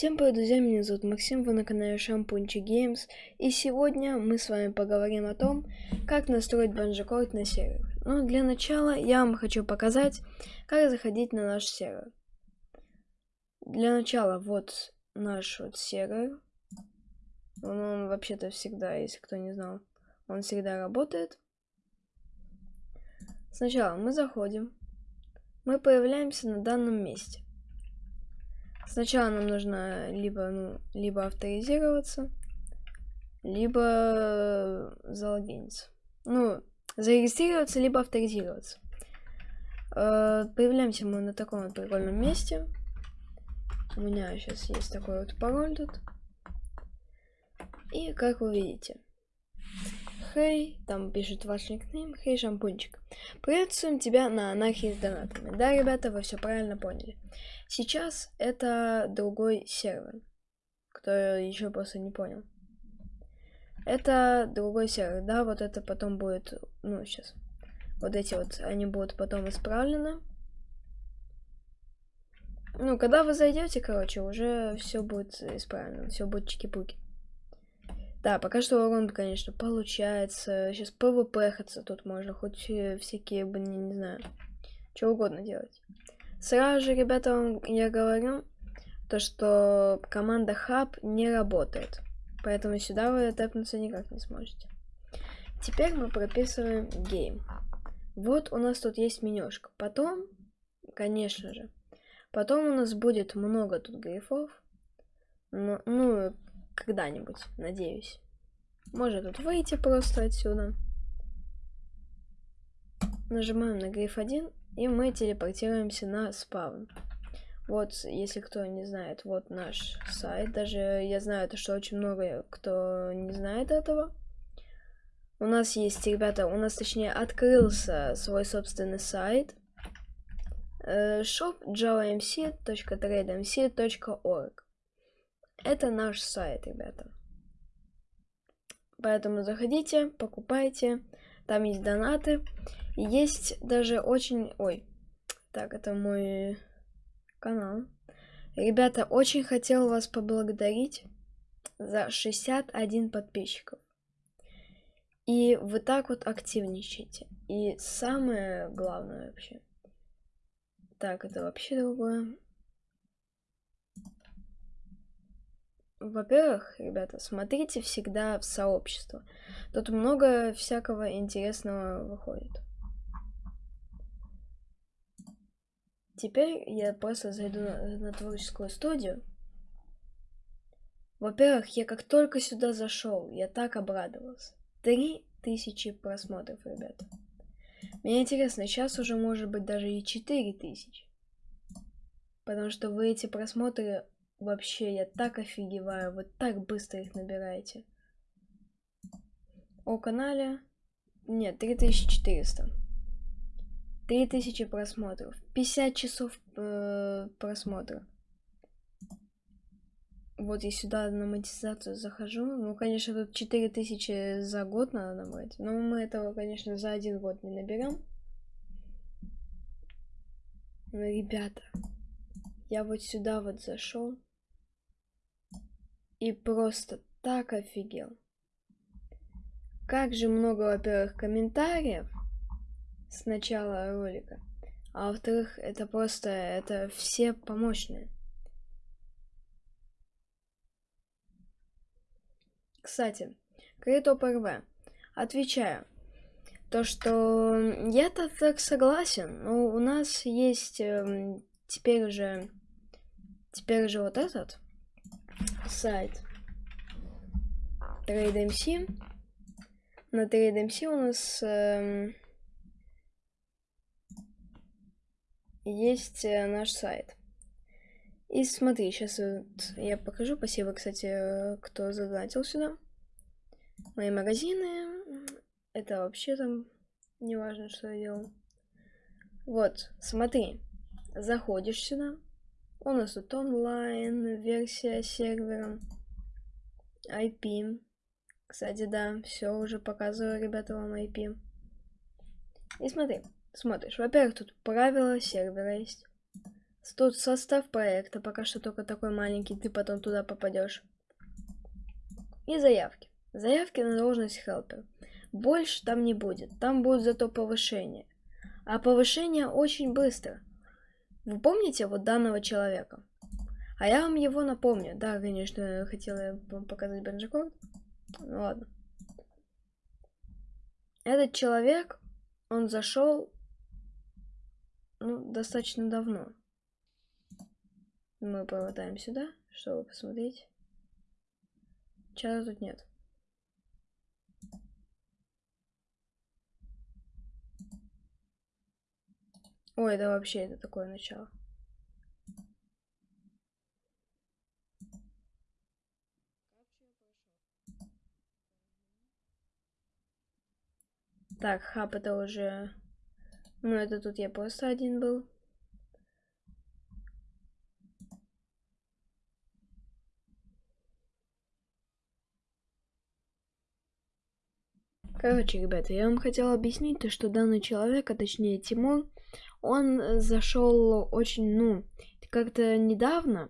Всем привет, друзья, меня зовут Максим, вы на канале Шампунчик Геймс, и сегодня мы с вами поговорим о том, как настроить банджикорд на сервер. Но для начала я вам хочу показать, как заходить на наш сервер. Для начала вот наш вот сервер, он, он вообще-то всегда, если кто не знал, он всегда работает. Сначала мы заходим, мы появляемся на данном месте. Сначала нам нужно либо, ну, либо авторизироваться, либо залогиниться. Ну, зарегистрироваться, либо авторизироваться. Э, появляемся мы на таком вот прикольном месте. У меня сейчас есть такой вот пароль тут. И как вы видите, Хей, там пишет ваш никнейм, Хей, шампунчик. Приветствуем тебя на анархии с донатами. Да, ребята, вы все правильно поняли. Сейчас это другой сервер. Кто еще просто не понял. Это другой сервер, да, вот это потом будет, ну, сейчас. Вот эти вот, они будут потом исправлены. Ну, когда вы зайдете, короче, уже все будет исправлено, все будет чики-пуки. Да, пока что урон, конечно, получается. Сейчас ПВП хаться тут можно, хоть всякие, блин, не знаю, что угодно делать. Сразу же, ребята, вам я говорю, то что команда Hub не работает. Поэтому сюда вы тэпнуться никак не сможете. Теперь мы прописываем Game. Вот у нас тут есть менюшка. Потом, конечно же, потом у нас будет много тут грифов. Ну, ну когда-нибудь, надеюсь. Может тут выйти просто отсюда. Нажимаем на гриф 1, и мы телепортируемся на спаун. Вот, если кто не знает, вот наш сайт. Даже я знаю, то, что очень много кто не знает этого. У нас есть, ребята, у нас точнее открылся свой собственный сайт. Э, shop javamc.trademc.org это наш сайт, ребята. Поэтому заходите, покупайте. Там есть донаты. Есть даже очень... Ой, так, это мой канал. Ребята, очень хотел вас поблагодарить за 61 подписчиков. И вы так вот активничаете. И самое главное вообще. Так, это вообще другое. Во-первых, ребята, смотрите всегда в сообщество. Тут много всякого интересного выходит. Теперь я просто зайду на, на творческую студию. Во-первых, я как только сюда зашел, я так обрадовался. Три тысячи просмотров, ребята. Мне интересно, сейчас уже может быть даже и четыре тысячи. Потому что вы эти просмотры Вообще, я так офигеваю, вы так быстро их набираете. О канале... Нет, 3400. 3000 просмотров. 50 часов э, просмотра. Вот я сюда на монетизацию захожу. Ну, конечно, тут 4000 за год надо набрать. Но мы этого, конечно, за один год не наберем. Но, ребята, я вот сюда вот зашел. И просто так офигел. Как же много, во-первых, комментариев с начала ролика. А во-вторых, это просто, это все помощные. Кстати, Критоп РВ. Отвечаю. То, что я-то так согласен, но у нас есть э, теперь уже, теперь же вот этот, сайт TradeMC. На TradeMC у нас э, есть э, наш сайт. И смотри, сейчас вот я покажу. Спасибо, кстати, кто задонатил сюда. Мои магазины. Это вообще там не важно, что я делал. Вот, смотри. Заходишь сюда. У нас тут онлайн, версия сервера, IP. Кстати, да, все уже показываю, ребята, вам IP. И смотри, смотришь, во-первых, тут правила сервера есть. Тут состав проекта, пока что только такой маленький, ты потом туда попадешь. И заявки. Заявки на должность хелпер. Больше там не будет, там будет зато повышение. А повышение очень быстро. Вы помните вот данного человека? А я вам его напомню. Да, конечно, хотела вам показать Бенджикорд. Ну ладно. Этот человек, он зашел ну, достаточно давно. Мы промотаем сюда, чтобы посмотреть. Чата тут нет. Ой, да вообще это такое начало. Так, хаб это уже... Ну, это тут я просто один был. Короче, ребята, я вам хотела объяснить то, что данный человек, а точнее Тимур, он зашел очень, ну, как-то недавно,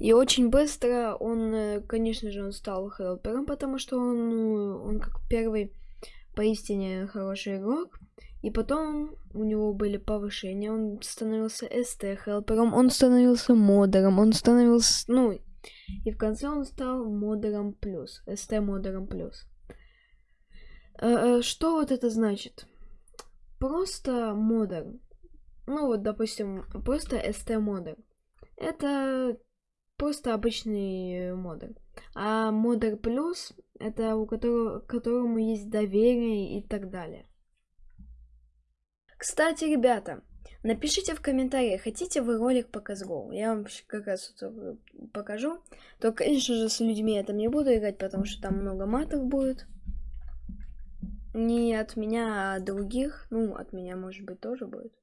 и очень быстро он, э, конечно же, он стал хелпером, потому что он, ну, он как первый поистине хороший игрок. И потом у него были повышения, он становился СТ-хелпером, он становился модером, он становился, ну, и в конце он стал модером плюс, СТ-модером плюс. Э, э, что вот это значит? Просто модер. Ну вот, допустим, просто ST модер. Это просто обычный модер. А модер плюс это у которого которому есть доверие и так далее. Кстати, ребята, напишите в комментариях, хотите вы ролик по CSGO. Я вам как раз покажу. Только, конечно же, с людьми я там не буду играть, потому что там много матов будет. Не от меня, а от других. Ну, от меня, может быть, тоже будет.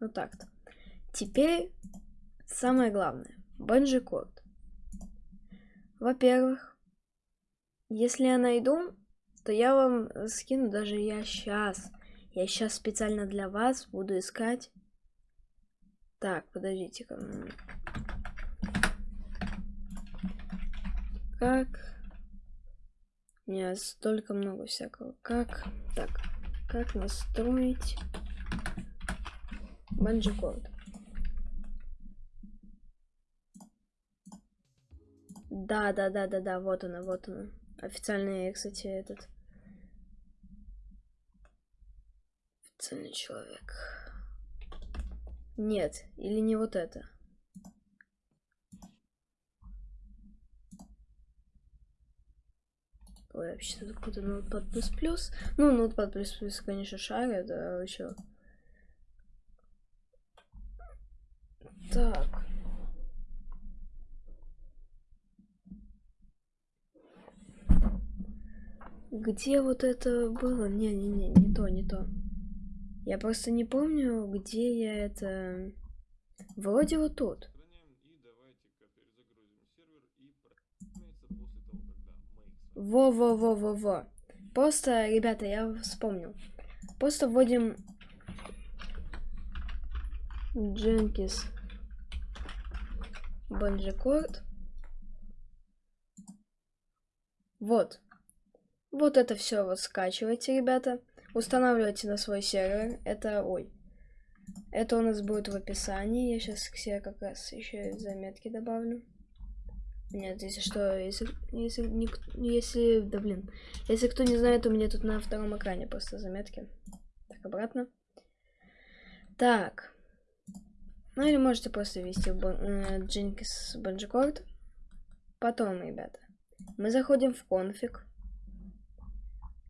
Ну так-то. Теперь самое главное. Банджи код. Во-первых, если я найду, то я вам скину даже я сейчас. Я сейчас специально для вас буду искать. Так, подождите-ка. Как у меня столько много всякого. Как? Так. Как настроить банджикорд? Да, да, да, да, да, вот она, вот она. Официальный, кстати, этот. Официальный человек. Нет, или не вот это. Ой, вообще тут какой-то Notepad++. Ну, Notepad++, конечно, шарит, а еще... Так. Где вот это было? Не-не-не, не то, не то. Я просто не помню, где я это... Вроде вот тут. Во-во-во-во-во. Просто, ребята, я вспомнил. Просто вводим Jenkins Банджикорд. Вот. Вот это все вот скачивайте, ребята. Устанавливайте на свой сервер. Это, ой. Это у нас будет в описании. Я сейчас к себе как раз еще заметки добавлю. Нет, если что, если, если, не, если, да блин, если кто не знает, у меня тут на втором экране просто заметки. Так, обратно. Так. Ну или можете просто ввести э, Jenkins Banjicord. Потом, ребята, мы заходим в конфиг.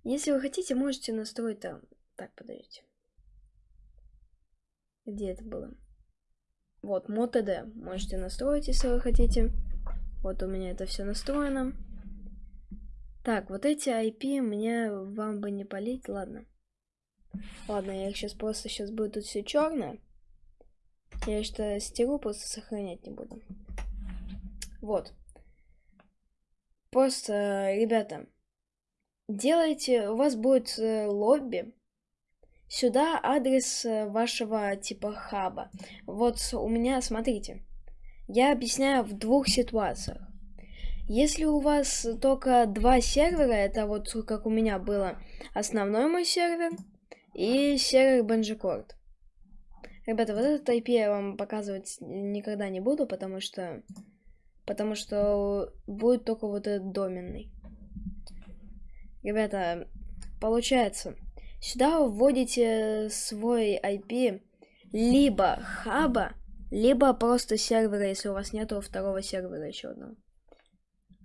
Если вы хотите, можете настроить там. Так, подождите. Где это было? Вот, ModTD. Можете настроить, если вы хотите. Вот у меня это все настроено. Так, вот эти IP мне вам бы не полить, ладно. Ладно, я их сейчас просто сейчас будет тут все черное. Я что стеру, просто сохранять не буду. Вот. Просто, ребята, делайте, у вас будет э, лобби. сюда адрес э, вашего типа хаба. Вот у меня, смотрите, я объясняю в двух ситуациях. Если у вас только два сервера, это вот как у меня было основной мой сервер и сервер Banjicord. Ребята, вот этот IP я вам показывать никогда не буду, потому что потому что будет только вот этот доменный. Ребята, получается, сюда вводите свой IP либо хаба, либо просто сервера, если у вас нету второго сервера еще одного.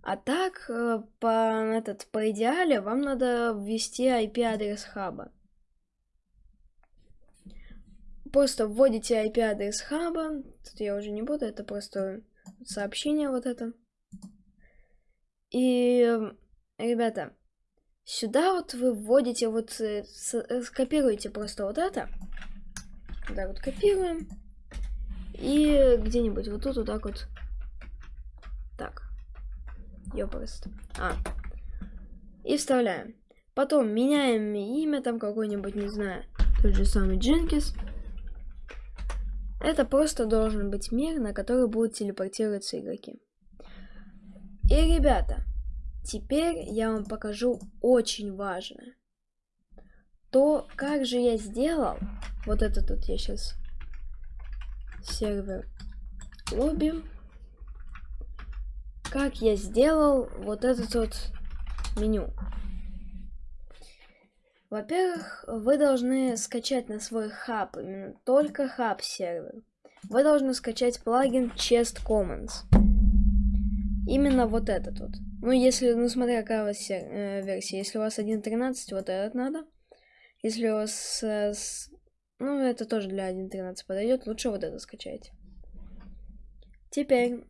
А так, э, по, этот, по идеале, вам надо ввести IP-адрес хаба. Просто вводите IP-адрес хаба. Тут я уже не буду, это просто сообщение вот это. И, ребята, сюда вот вы вводите, вот э, э, скопируете просто вот это. Да, вот копируем. И где-нибудь вот тут вот так вот. Так. Ёпрст. А. И вставляем. Потом меняем имя, там какой-нибудь, не знаю, тот же самый Дженкис. Это просто должен быть мир, на который будут телепортироваться игроки. И, ребята, теперь я вам покажу очень важное. То, как же я сделал, вот это тут я сейчас сервер лобби как я сделал вот этот вот меню. Во-первых, вы должны скачать на свой хаб, именно только хаб сервер. Вы должны скачать плагин Chest Commons. Именно вот этот вот. Ну, если, ну, смотря какая у вас э, версия. Если у вас 1.13, вот этот надо. Если у вас, э, с, ну, это тоже для 1.13 подойдет, лучше вот это скачайте. Теперь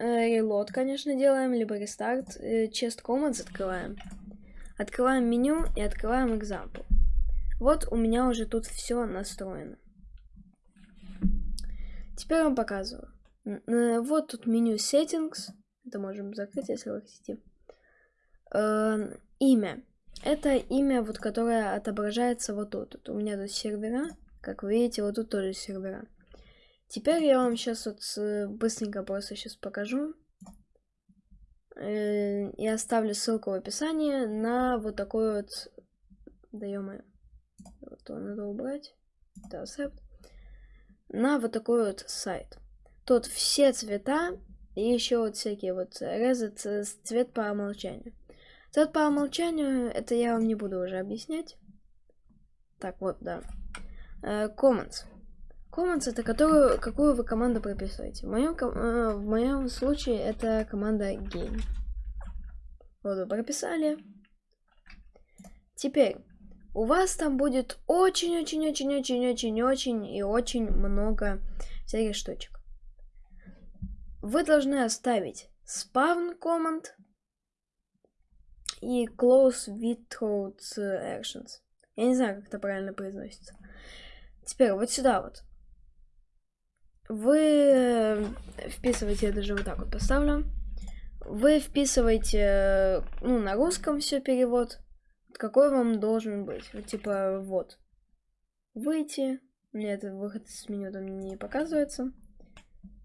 Reload, конечно, делаем, либо рестарт. Chest Commands открываем. Открываем меню и открываем example. Вот у меня уже тут все настроено. Теперь вам показываю. Вот тут меню Settings. Это можем закрыть, если вы хотите. Э, имя. Это имя, вот которое отображается вот тут. У меня тут сервера. Как вы видите, вот тут тоже сервера. Теперь я вам сейчас вот быстренько просто сейчас покажу. Э, и оставлю ссылку в описании на вот такой вот... Да ё Вот он надо убрать. Это accept. На вот такой вот сайт. Тут все цвета и еще вот всякие вот резет э, цвет по умолчанию. Цвет по умолчанию, это я вам не буду уже объяснять. Так, вот, да. Uh, comments. Commons это которую, какую вы команду прописываете. В моем, э, в моем случае это команда game. Вот вы прописали. Теперь, у вас там будет очень-очень-очень-очень-очень-очень и очень много всяких штучек. Вы должны оставить spawn command и close without actions. Я не знаю, как это правильно произносится. Теперь вот сюда вот вы э, вписываете, я даже вот так вот поставлю. Вы вписываете, ну, на русском все перевод, какой вам должен быть. Вот, типа, вот. Выйти. Мне этот выход с меню там не показывается.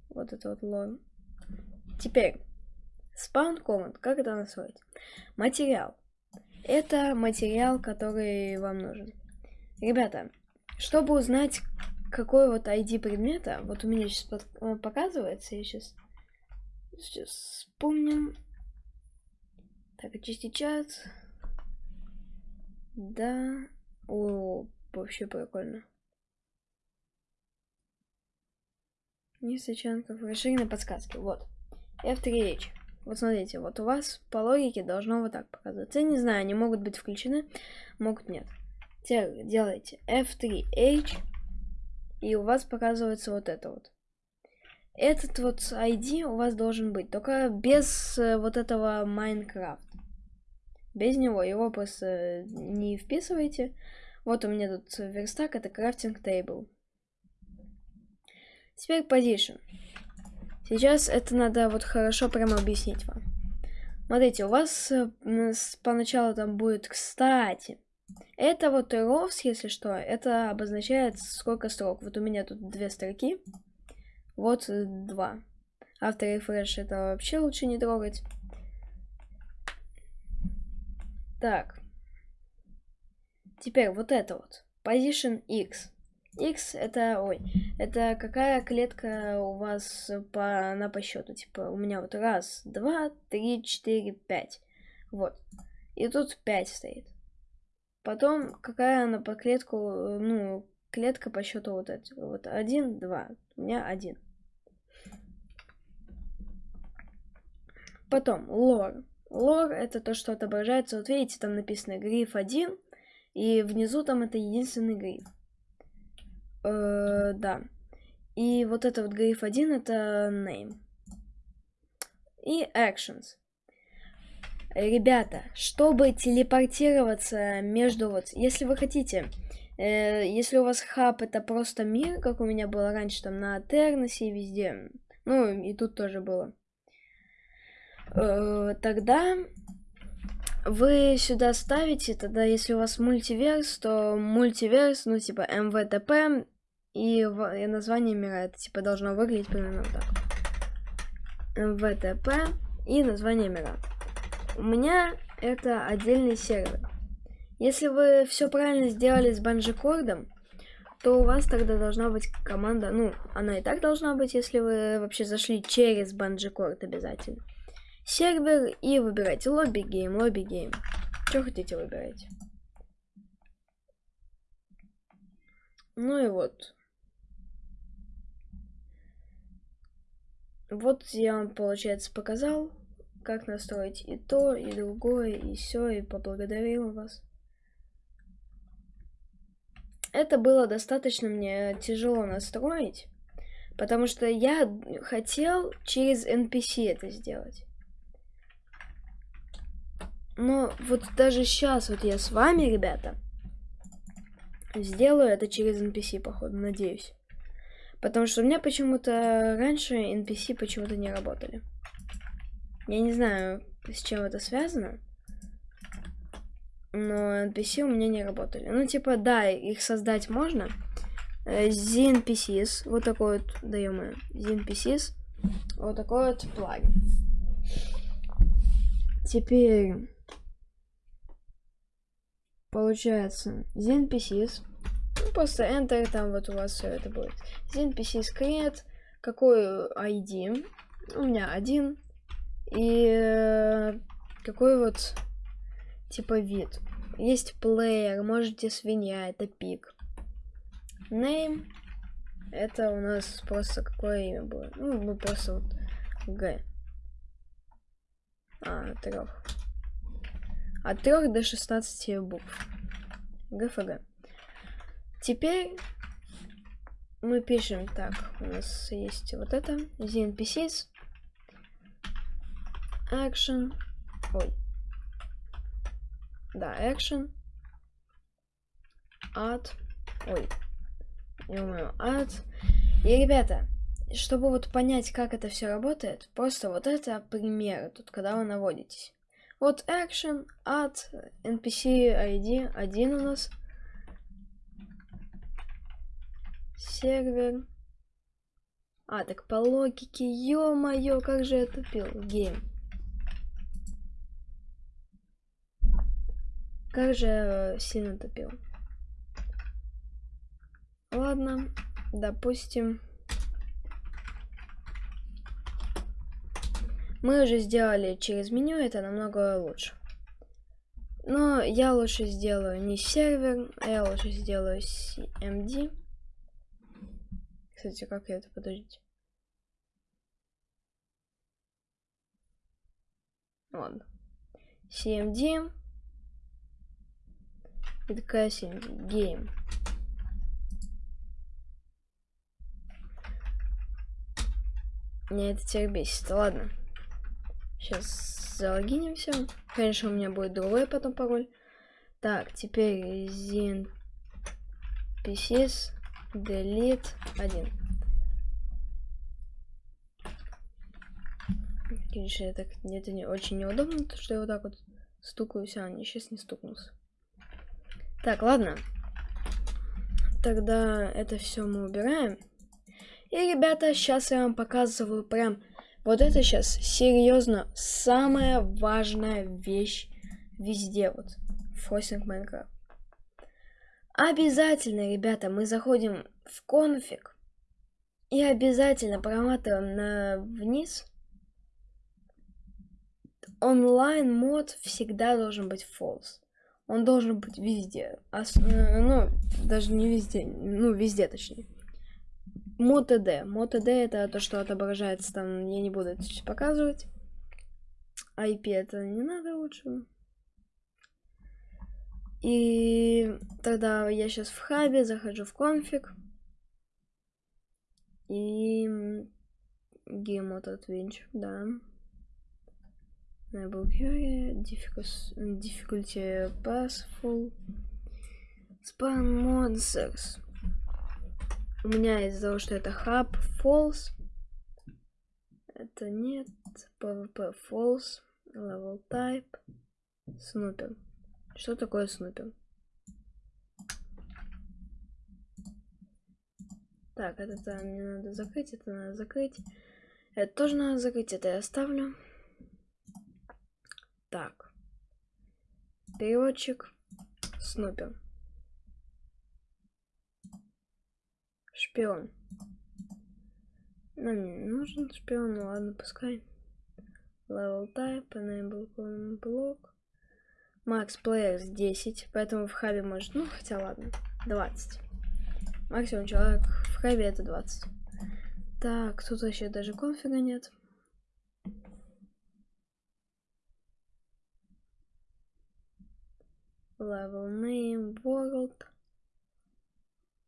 Вот это вот лог. Теперь, spawn command, как это настроить? Материал. Это материал, который вам нужен. Ребята, чтобы узнать, какой вот ID предмета. Вот у меня сейчас под, э, показывается. Я сейчас, сейчас вспомним. Так, очистить чат. Да. О, вообще прикольно. Не сочанков. Расширенные подсказки. Вот. F3H. Вот смотрите, вот у вас по логике должно вот так показываться. Я не знаю, они могут быть включены, могут нет. Теперь делайте F3H и у вас показывается вот это вот. Этот вот ID у вас должен быть, только без э, вот этого Майнкрафт. Без него, его просто не вписывайте. Вот у меня тут верстак, это крафтинг тейбл. Теперь position. Сейчас это надо вот хорошо прямо объяснить вам. Смотрите, у вас э, поначалу там будет, кстати, Это вот rows, если что, это обозначает сколько строк. Вот у меня тут две строки, вот два. Автор refresh это вообще лучше не трогать. Так. Теперь вот это вот. Position X. X это, ой, это какая клетка у вас по, на по счету. Типа у меня вот раз, два, три, четыре, пять. Вот. И тут пять стоит. Потом какая она по клетку, ну, клетка по счету вот эти. Вот один, два. У меня один. Потом лор. Лор это то, что отображается. Вот видите, там написано гриф 1. И внизу там это единственный гриф. Э, да. И вот это вот гриф 1 это name. И actions. Ребята, чтобы телепортироваться между вот, если вы хотите, э, если у вас хаб это просто мир, как у меня было раньше там на Атерносе и везде, ну и тут тоже было, э, тогда вы сюда ставите, тогда если у вас мультиверс, то мультиверс, ну типа МВТП и, и название мира, это типа должно выглядеть примерно вот так. mvtp и название мира. У меня это отдельный сервер. Если вы все правильно сделали с BungeeCord ом, то у вас тогда должна быть команда, ну, она и так должна быть, если вы вообще зашли через BungeeCord обязательно. Сервер и выбирайте lobby game, lobby game. Что хотите выбирайте. Ну и вот. Вот я вам, получается, показал как настроить и то, и другое, и все, и поблагодарил вас. Это было достаточно мне тяжело настроить, потому что я хотел через NPC это сделать. Но вот даже сейчас вот я с вами, ребята, сделаю это через NPC, походу, надеюсь. Потому что у меня почему-то раньше NPC почему-то не работали. Я не знаю, с чем это связано. Но NPC у меня не работали. Ну, типа, да, их создать можно. ZNPCs, э, вот такой вот, даем мы, ZNPCs, вот такой вот плагин. Теперь, получается, ZNPCs, ну, просто Enter, там вот у вас все это будет. ZNPCs create, какой ID, у меня один, и э, какой вот типа вид. Есть плеер, можете свинья, это пик. Name, это у нас просто какое имя было. Ну, ну просто вот Г. А, трех. От трех до 16 букв. ГФГ. Теперь мы пишем так. У нас есть вот это. ZNPCs action. Ой. Да, action. Add. Ой. Не умею. Add. И, ребята, чтобы вот понять, как это все работает, просто вот это примеры тут, когда вы наводитесь. Вот action, add, npc ID, один у нас. Сервер. А, так по логике, ё-моё, как же я тупил. Game. Как же сильно топил. Ладно, допустим. Мы уже сделали через меню, это намного лучше. Но я лучше сделаю не сервер, а я лучше сделаю CMD. Кстати, как я это, подождите. Ладно. CMD. И такая гейм. Меня это теперь бесит. Ладно. Сейчас залогинимся. Конечно, у меня будет другой потом пароль. Так, теперь zin pcs delete 1. Конечно, это, это не очень неудобно, то что я вот так вот стукаюсь, а не сейчас не стукнулся. Так, ладно. Тогда это все мы убираем. И, ребята, сейчас я вам показываю прям... Вот это сейчас серьезно самая важная вещь везде вот. Фростинг Майнкрафт. Обязательно, ребята, мы заходим в конфиг и обязательно проматываем на вниз. Онлайн мод всегда должен быть false. Он должен быть везде. Ос ну, даже не везде, ну, везде точнее. MoTD. MoTD это то, что отображается там, я не буду это сейчас показывать. IP это не надо лучше. И тогда я сейчас в хабе захожу в конфиг. И Gmod Adventure, да. Query, difficulty passful, span monsters. У меня из-за того, что это hub false, это нет, pvp false, level type, snooper. Что такое снупер? Так, это мне надо закрыть, это надо закрыть. Это тоже надо закрыть, это я оставлю. Так. Переводчик. Снупер. Шпион. Нам не нужен шпион, ну ладно, пускай. Level type, enable block. Макс Players 10, поэтому в хабе может, ну, хотя ладно, 20. Максимум человек в хабе это 20. Так, тут вообще даже конфига нет. Level name, world,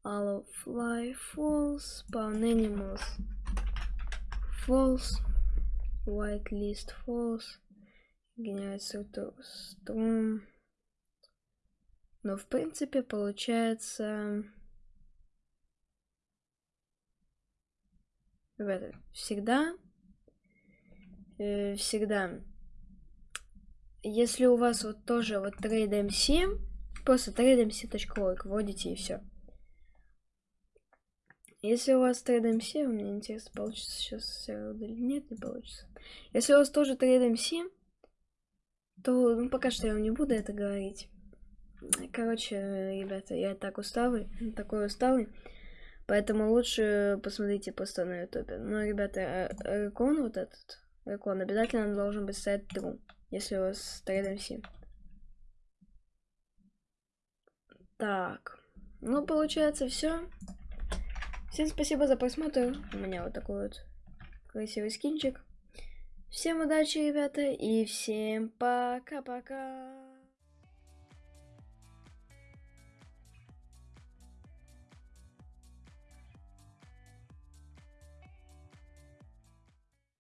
all of fly, false, spawn animals, false, whitelist, false, генерация струн. Но в принципе получается... Всегда, э, всегда, если у вас вот тоже вот TradeMC, просто trademc.org вводите и все. Если у вас TradeMC, мне интересно, получится сейчас или нет, не получится. Если у вас тоже TradeMC, то ну, пока что я вам не буду это говорить. Короче, ребята, я так усталый, такой усталый. Поэтому лучше посмотрите просто на ютубе. Но, ребята, рекон вот этот, рекон обязательно должен быть стоять true, если у вас TradeMC. Так, ну получается все. Всем спасибо за просмотр. У меня вот такой вот красивый скинчик. Всем удачи, ребята, и всем пока-пока.